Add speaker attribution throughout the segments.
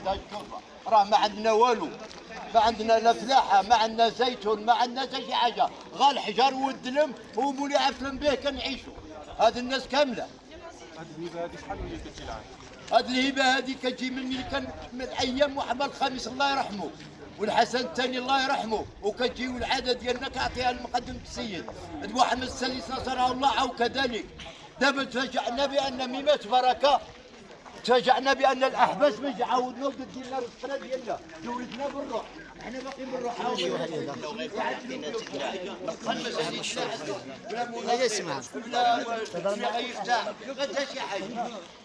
Speaker 1: عندها الشرطه راه ما عندنا والو. ما عندنا لا فلاحة ما عندنا زيتون ما عندنا حتى شي حاجة. غير الحجر والدلم ومولي عفلم به كنعيشوا هذه الناس كاملة. هذه الهبة هذه كتجي من ملي كان من أيام محمد الخامس الله يرحمه. والحسن الثاني الله يرحمه. وكتجي العاده ديالنا كعطيها المقدم السيد. محمد السادس نصره الله كذلك. دابا تفاجئنا بأن ميمات بركة تفاجئنا بأن الاحباس ما عاودنا وقد لنا الرساله ديالنا. جوزنا بالروح. إحنا باقي بالروح.
Speaker 2: لا يسمع
Speaker 1: بتاع ما داش شي حاجة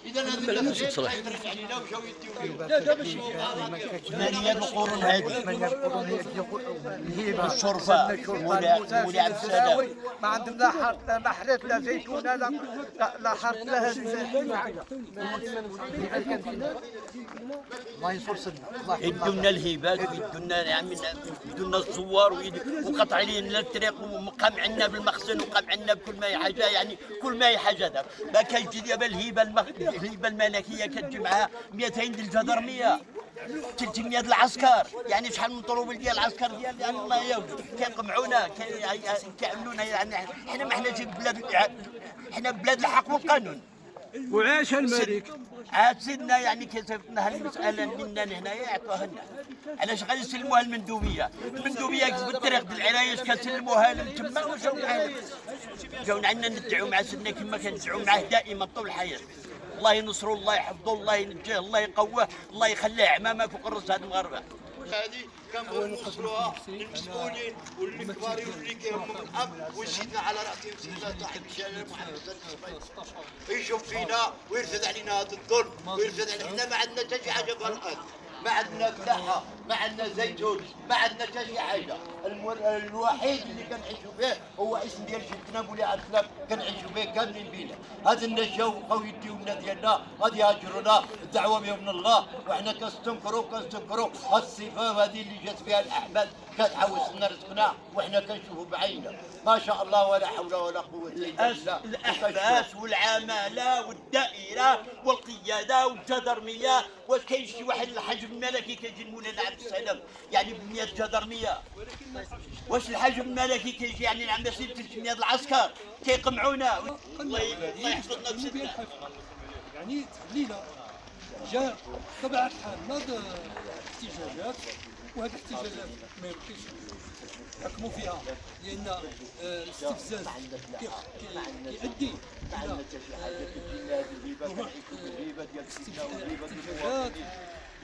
Speaker 1: اذا هذه لنا وجاو يديو لا دابا شي ثمانيه القرون هذه مولى مولى عبد السلام
Speaker 2: ما عندهم لا حرث لا محرث لا زيتونه لا لا- لا حرث لا هز الله ينصر سنة
Speaker 3: الهبات ويدوا لنا يعني يدوا لنا الزوار وقطع لنا الطريق ومقام عندنا بالمخزن وقام عندنا بكل ما هي حاجة يعني كل ما هي حاجة دابا ما كيجي دابا الهبة. الهبة الملكية كتجي معها 200 ديال الجدرميه 300 العسكر. يعني شحال من طروبل ديال العسكر ديال يعني الله يهود كيقمعونا كي- كيعملونا يعني حنا ما حناش بلاد حنا بلاد الحق والقانون.
Speaker 4: وعاش الملك.
Speaker 3: عاد سيدنا يعني كتبنا هالمسألة منا هنايا يعطوها لنا. علاش غادي يسلموها المندوبية المندوبية بالطريق ديال العرايش كنسلموها لهم تما وجاو معنا جاونا عندنا ندعوا مع سيدنا كما كندعوا معاه دائما طول الحياة. الله ينصرو الله يحفظه الله ينجيه الله يقواه الله يخليه عمامه فوق الراس هاد المغاربة.
Speaker 1: هذه كنبغيو نوصلوها للمسؤولين والكبارين واللي كيهمهم الحق وسيدنا على راسهم سيدنا صاحب الشارع محمد صلى يشوف فينا ويرفد علينا هذا الظلم ويرفد علينا. إحنا ما عندنا حتى شي حاجة في الأرض ما عندنا فلاحه ما عندنا زيتون ما عندنا حتى شي حاجة. الوحيد اللي كنعيشوا به هو اسم ديال جدنا مولاي عبد السلام كنعيشوا به كاملين بينا. هذا الناس جاو بقاو يديو لنا ديالنا غادي يهاجرونا الدعوة بهم من الله وحنا كنستنكروا كنستنكروا هاد الصفه هذه اللي جات بها الاحباب كتحوس لنا رزقنا وحنا كنشوفوا بعيننا. ما شاء الله ولا حول ولا قوة إلا بالله.
Speaker 3: الأحباس والعمالة والدائرة والقيادة والجدرمية واش كاين شي واحد الحجم الملكي كيجي مولانا عبد السلام. يعني ب 100 جدرميه واش الحجم الملكي كيجي يعني سي 300 العسكر؟ كيقمعونا. الله يحفظنا بسيدنا
Speaker 4: يعني ليلة جاء طبعا الحال. ناض احتجاجات؟ وهذه الاحتجاجات ما يمكنش نحكموا فيها. لأن آه، الاستفزاز كي- كي- كيؤدي إلى احتجاجات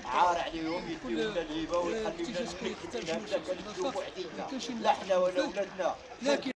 Speaker 1: عار عليهم يديو لنا الهبه ويخليونا
Speaker 4: منظمات
Speaker 1: كنشوفوا
Speaker 4: ما
Speaker 1: وحدينا
Speaker 4: كاينش
Speaker 1: لا حنا ولا ولادنا.
Speaker 4: لكن